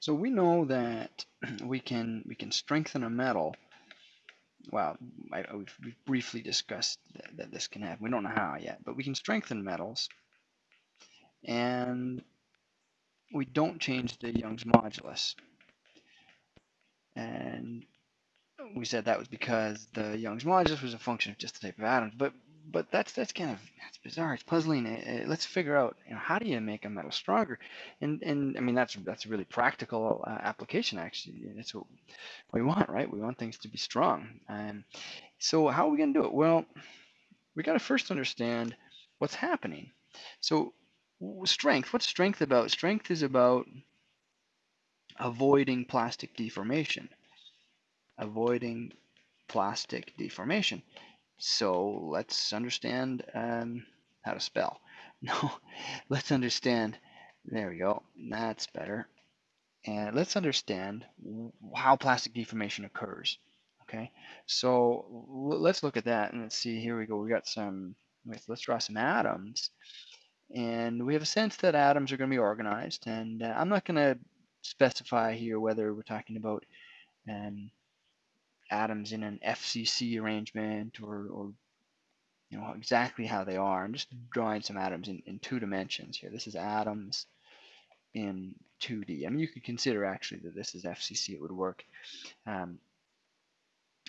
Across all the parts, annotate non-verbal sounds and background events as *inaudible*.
So we know that *clears throat* we can we can strengthen a metal. Well, I, we've, briefly discussed that, that this can happen. We don't know how yet, but we can strengthen metals, and we don't change the Young's modulus. And we said that was because the Young's modulus was a function of just the type of atoms. But but that's that's kind of that's bizarre. It's puzzling. Uh, let's figure out you know, how do you make a metal stronger, and and I mean that's that's a really practical uh, application actually. That's what we want, right? We want things to be strong. And so how are we going to do it? Well, we got to first understand what's happening. So strength. What's strength about? Strength is about avoiding plastic deformation. Avoiding plastic deformation. So let's understand um, how to spell. *laughs* No, let's understand. There we go. That's better. And let's understand how plastic deformation occurs. Okay, so let's look at that and let's see. Here we go. We got some. Let's draw some atoms, and we have a sense that atoms are going to be organized. And uh, I'm not going to specify here whether we're talking about um, atoms in an FCC arrangement or, or you know exactly how they are. I'm just drawing some atoms in, in two dimensions here. This is atoms in 2D. I mean, you could consider actually that this is FCC, it would work. Um,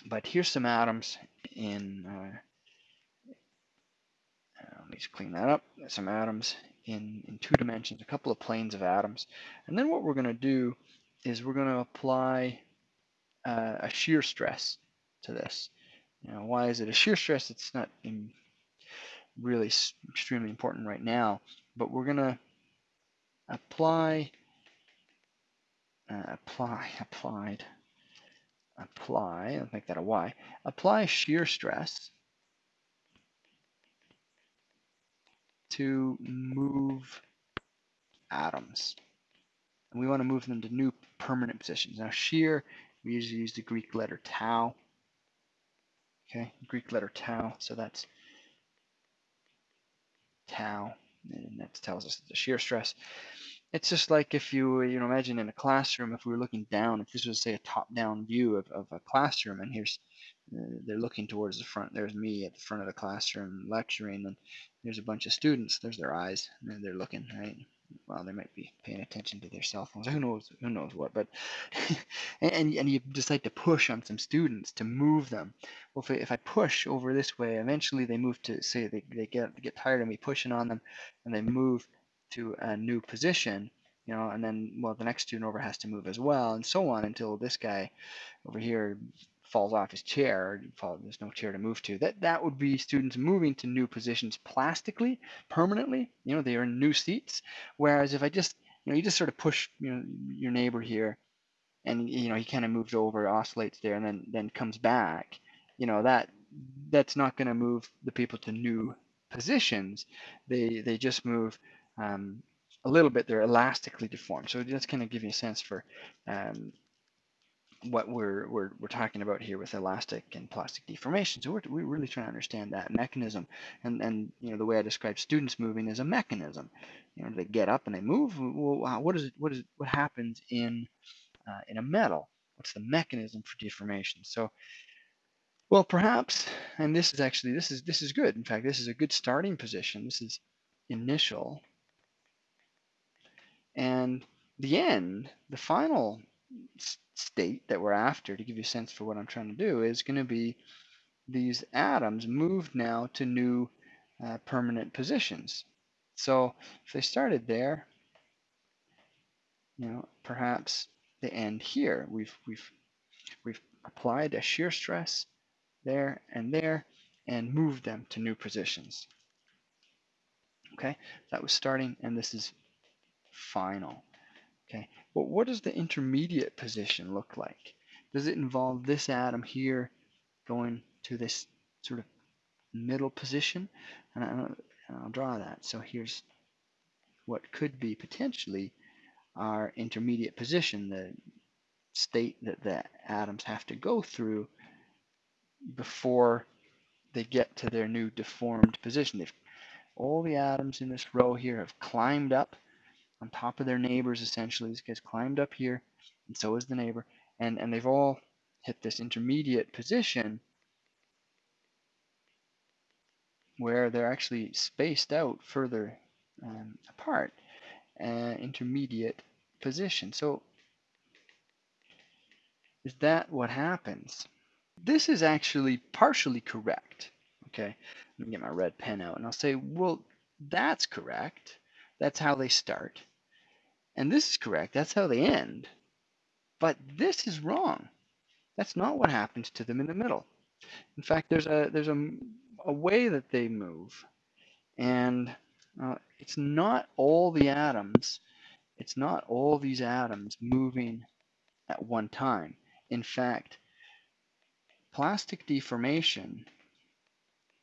but here's some atoms in, uh, uh, let me just clean that up, some atoms in, in two dimensions, a couple of planes of atoms. And then what we're going to do is we're going to apply uh, a shear stress to this. Know, why is it a shear stress? It's not really extremely important right now, but we're going to apply, uh, apply, applied, apply, let's make that a Y, apply shear stress to move atoms. And we want to move them to new permanent positions. Now shear we usually use the Greek letter tau. Okay, Greek letter tau, so that's tau, and that tells us the shear stress. It's just like if you, you know, imagine in a classroom, if we were looking down, if this was, say, a top-down view of, of a classroom, and here's, Uh, they're looking towards the front, there's me at the front of the classroom lecturing, and there's a bunch of students, there's their eyes, and they're looking, right? well, they might be paying attention to their cell phones. Who knows? Who knows what? But *laughs* and and you decide to push on some students to move them. Well, if I, if I push over this way, eventually they move to say they they get they get tired of me pushing on them, and they move to a new position. You know, and then well, the next student over has to move as well, and so on until this guy over here falls off his chair, fall, there's no chair to move to. That that would be students moving to new positions plastically, permanently. You know, they are in new seats. Whereas if I just, you know, you just sort of push, you know, your neighbor here, and you know he kind of moves over, oscillates there, and then then comes back. You know that that's not going to move the people to new positions. They they just move um, a little bit. They're elastically deformed. So that's kind of give you a sense for um, what we're, we're, we're talking about here with elastic and plastic deformation. So we're, we're really trying to understand that mechanism. And, and you know, the way I describe students moving is a mechanism. You know, they get up and they move. Well, what is it, what is it, what happens in, uh, in a metal? What's the mechanism for deformation? So, well, perhaps, and this is actually, this is, this is good. In fact, this is a good starting position. This is initial. And the end, the final state that we're after, to give you a sense for what I'm trying to do, is going to be these atoms moved now to new uh, permanent positions. So if they started there, you know, perhaps they end here. We've we've we've applied a shear stress there and there and moved them to new positions. Okay, that was starting and this is final. Okay, but what does the intermediate position look like? Does it involve this atom here going to this sort of middle position? And, I, will draw that. So here's what could be potentially our intermediate position, the state that the atoms have to go through before they get to their new deformed position. They've, all the atoms in this row here have climbed up on top of their neighbors essentially. These guys climbed up here, and so is the neighbor, and, and they've all hit this intermediate position where they're actually spaced out further um, apart, uh, intermediate position. So is that what happens? This is actually partially correct. Okay, let me get my red pen out and I'll say, well, that's correct. That's how they start. And this is correct. That's how they end. But this is wrong. That's not what happens to them in the middle. In fact, there's a there's a, a way that they move, and uh, it's not all the atoms. It's not all these atoms moving at one time. In fact, plastic deformation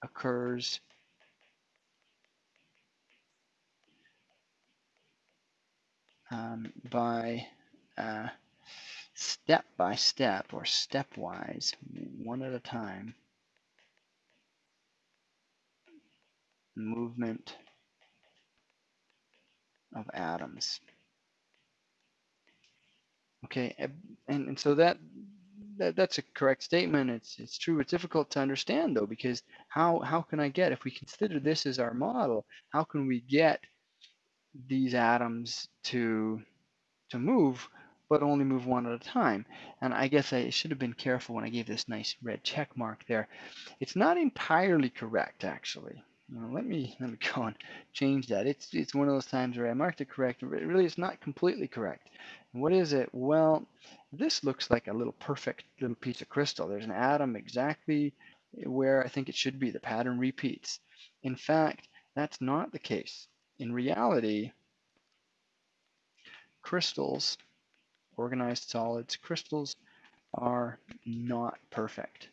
occurs um, by uh, step by step or stepwise, one at a time, movement of atoms. Okay, and, and so that, that that's a correct statement. It's it's true. It's difficult to understand though, because how how can I get if we consider this as our model? How can we get these atoms to to move, but only move one at a time. And I guess I should have been careful when I gave this nice red check mark there. It's not entirely correct, actually. Now, let me let me *laughs* go and change that. It's it's one of those times where I marked it correct, but really it's not completely correct. What is it? Well, this looks like a little perfect little piece of crystal. There's an atom exactly where I think it should be. The pattern repeats. In fact, that's not the case in reality, crystals, organized solids, crystals are not perfect.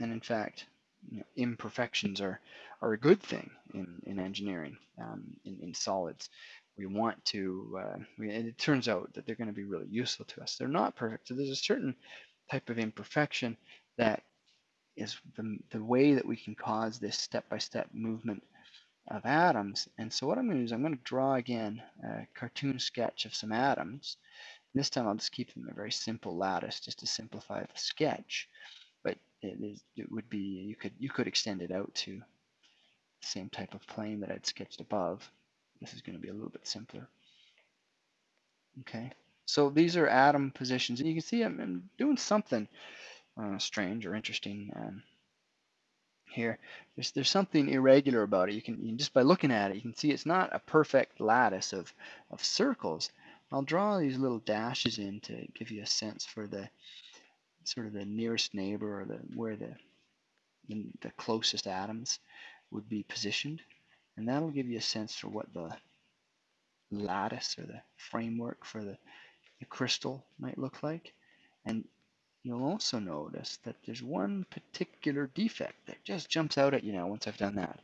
And in fact, you know, imperfections are, are a good thing in, in engineering, um, in, in solids. We want to, uh, we, and it turns out that they're going to be really useful to us. They're not perfect. So there's a certain type of imperfection that is the, the way that we can cause this step-by-step -step movement of atoms. And so what I'm going to do is I'm going to draw again a cartoon sketch of some atoms. This time I'll just keep them a very simple lattice just to simplify the sketch. But it, is, it would be, you could, you could extend it out to the same type of plane that I'd sketched above. This is going to be a little bit simpler. Okay, so these are atom positions, and you can see I'm, I'm doing something uh, strange or interesting um, here. There's there's something irregular about it. You can, you can, just by looking at it, you can see it's not a perfect lattice of of circles. I'll draw these little dashes in to give you a sense for the sort of the nearest neighbor or the where the the, the closest atoms would be positioned, and that'll give you a sense for what the lattice or the framework for the, the crystal might look like. And you'll also notice that there's one particular defect that just jumps out at you now once I've done that.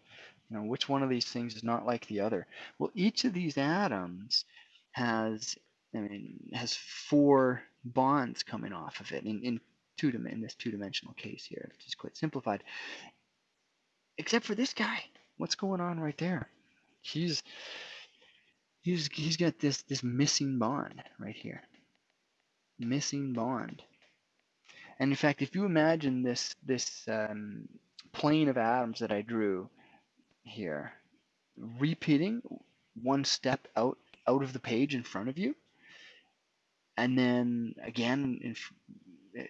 You know, which one of these things is not like the other? Well, each of these atoms has, I mean, has four bonds coming off of it in, in two in this two-dimensional case here, which is quite simplified. Except for this guy. What's going on right there? He's he's he's got this this missing bond right here. Missing bond. And in fact, if you imagine this this um, plane of atoms that I drew here, repeating one step out out of the page in front of you, and then again in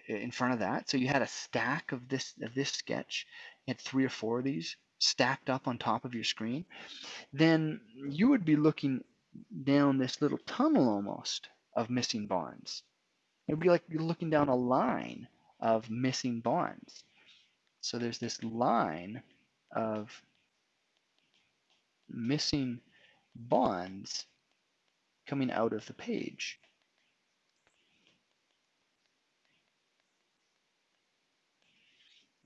in front of that. So you had a stack of this of this sketch. You had three or four of these stacked up on top of your screen. Then you would be looking down this little tunnel almost of missing bonds. It would be like you're looking down a line of missing bonds. So there's this line of missing bonds coming out of the page.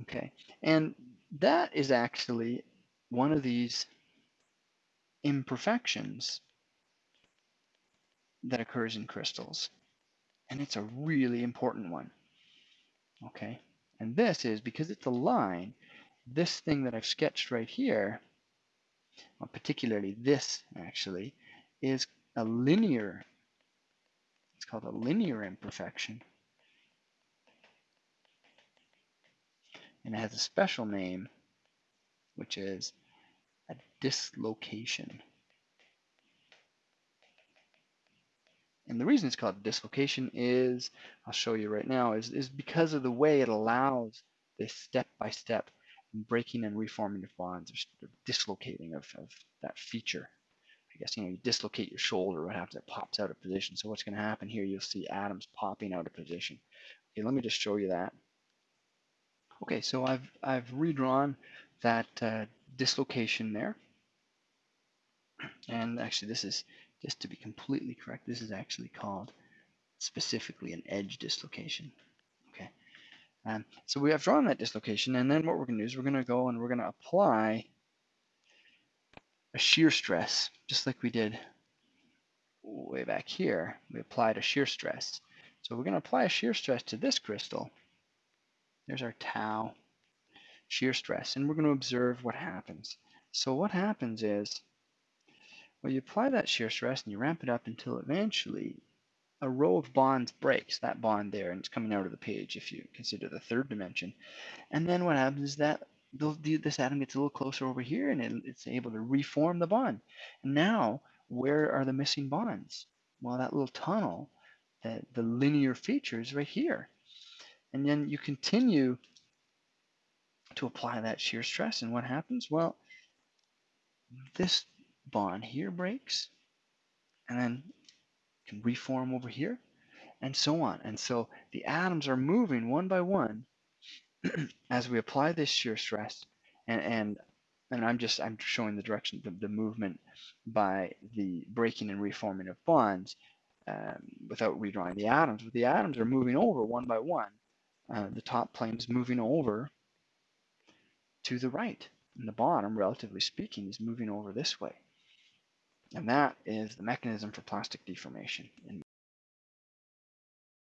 Okay, and that is actually one of these imperfections that occurs in crystals. And it's a really important one. Okay, and this is because it's a line, this thing that I've sketched right here well, particularly this actually, is a linear, it's called a linear imperfection. And it has a special name, which is a dislocation. And the reason it's called dislocation is, I'll show you right now, is, is because of the way it allows this step-by-step -step breaking and reforming of bonds, or dislocating of, of that feature. I guess, you know, you dislocate your shoulder, what happens? It pops out of position. So what's going to happen here, you'll see atoms popping out of position. Okay, let me just show you that. Okay, so I've, I've redrawn that uh, dislocation there. And actually this is, just to be completely correct, this is actually called specifically an edge dislocation. Okay, um, so we have drawn that dislocation and then what we're going to do is we're going to go and we're going to apply a shear stress, just like we did way back here. We applied a shear stress. So we're going to apply a shear stress to this crystal. There's our tau shear stress, and we're going to observe what happens. So what happens is, well, you apply that shear stress and you ramp it up until eventually a row of bonds breaks, that bond there, and it's coming out of the page if you consider the third dimension. And then what happens is that this atom gets a little closer over here and it, it's able to reform the bond. And now, where are the missing bonds? Well, that little tunnel, the, the linear feature is right here. And then you continue to apply that shear stress and what happens? Well, this bond here breaks and then can reform over here and so on. And so the atoms are moving one by one *clears throat* as we apply this shear stress, and, and and I'm just I'm showing the direction, the, the movement by the breaking and reforming of bonds um, without redrawing the atoms. But the atoms are moving over one by one. Uh, the top plane is moving over to the right, and the bottom, relatively speaking, is moving over this way. And that is the mechanism for plastic deformation.